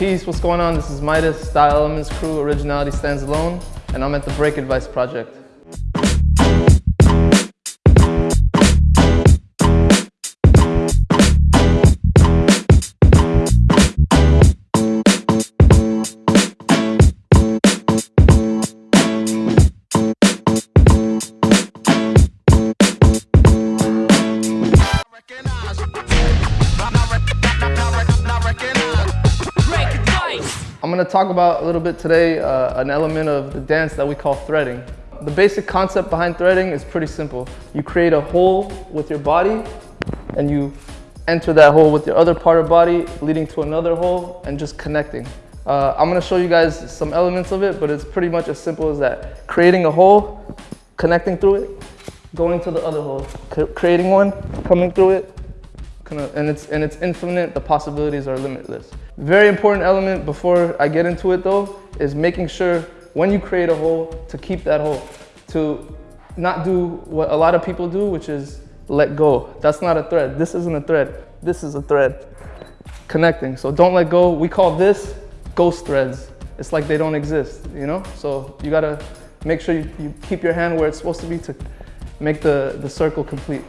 Peace, what's going on? This is Midas, Style Elements Crew, Originality Stands Alone, and I'm at the Break Advice Project. Gonna talk about a little bit today uh, an element of the dance that we call threading. The basic concept behind threading is pretty simple. You create a hole with your body and you enter that hole with your other part of body leading to another hole and just connecting. Uh, I'm gonna show you guys some elements of it, but it's pretty much as simple as that. Creating a hole, connecting through it, going to the other hole, creating one, coming through it, and it's, and it's infinite, the possibilities are limitless. Very important element before I get into it though, is making sure when you create a hole, to keep that hole. To not do what a lot of people do, which is let go. That's not a thread. This isn't a thread. This is a thread. Connecting. So don't let go. We call this ghost threads. It's like they don't exist, you know? So you gotta make sure you, you keep your hand where it's supposed to be to make the, the circle complete.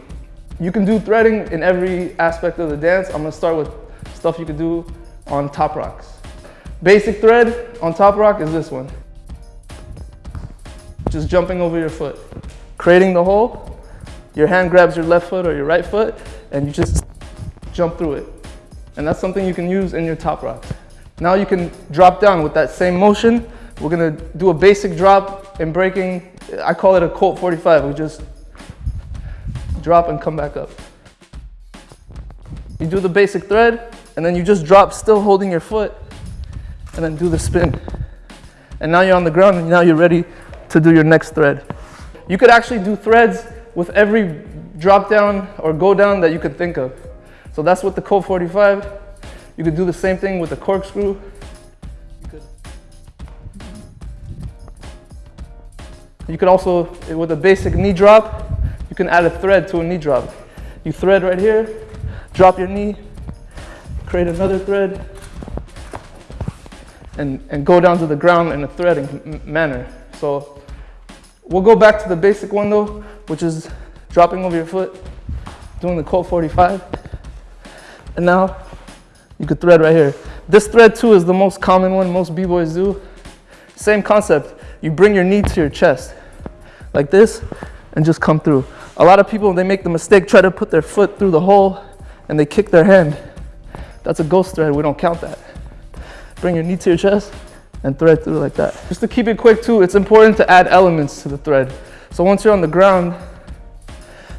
You can do threading in every aspect of the dance. I'm gonna start with stuff you can do on top rocks. Basic thread on top rock is this one. Just jumping over your foot. Creating the hole, your hand grabs your left foot or your right foot, and you just jump through it. And that's something you can use in your top rocks. Now you can drop down with that same motion. We're gonna do a basic drop and breaking, I call it a Colt 45. We just drop and come back up. You do the basic thread, and then you just drop still holding your foot, and then do the spin. And now you're on the ground, and now you're ready to do your next thread. You could actually do threads with every drop down or go down that you could think of. So that's with the Colt 45. You could do the same thing with the corkscrew. You could, you could also, with a basic knee drop, you can add a thread to a knee drop. You thread right here, drop your knee, create another thread, and, and go down to the ground in a threading manner. So we'll go back to the basic one though, which is dropping over your foot, doing the Colt 45. And now you could thread right here. This thread too is the most common one most b-boys do. Same concept. You bring your knee to your chest like this and just come through. A lot of people, they make the mistake, try to put their foot through the hole and they kick their hand. That's a ghost thread, we don't count that. Bring your knee to your chest and thread through like that. Just to keep it quick too, it's important to add elements to the thread. So once you're on the ground,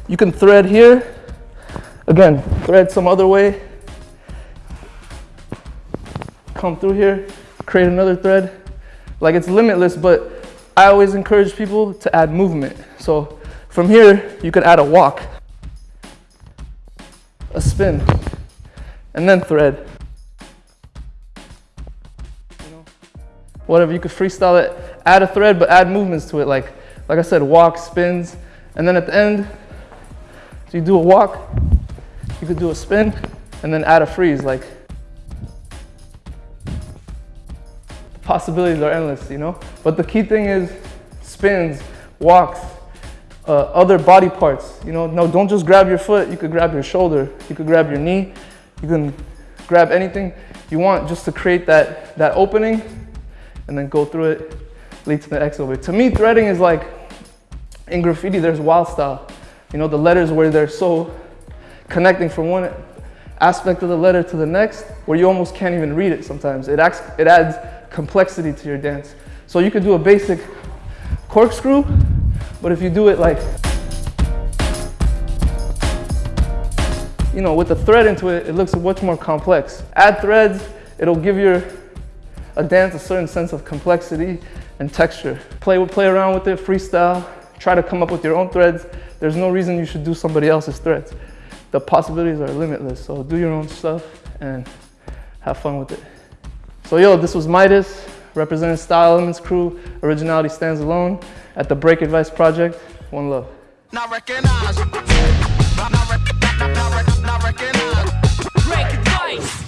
you can thread here. Again, thread some other way. Come through here, create another thread. Like it's limitless, but I always encourage people to add movement. So from here, you could add a walk, a spin, and then thread. You know, whatever, you could freestyle it, add a thread, but add movements to it. Like, like I said, walk, spins, and then at the end, so you do a walk, you could do a spin, and then add a freeze. Like, the possibilities are endless, you know? But the key thing is spins, walks, uh, other body parts. You know, no, don't just grab your foot. You could grab your shoulder. You could grab your knee. You can grab anything you want just to create that, that opening and then go through it, lead to the X over. To me, threading is like, in graffiti, there's wild style. You know, the letters where they're so connecting from one aspect of the letter to the next, where you almost can't even read it sometimes. It, acts, it adds complexity to your dance. So you could do a basic corkscrew, but if you do it like, you know, with the thread into it, it looks much more complex. Add threads, it'll give your a dance a certain sense of complexity and texture. Play, play around with it, freestyle, try to come up with your own threads. There's no reason you should do somebody else's threads. The possibilities are limitless, so do your own stuff and have fun with it. So yo, this was Midas, Representing Style Elements crew, originality stands alone, at the Break Advice Project, one love. Not. Not, not, not, not, not. Break Advice.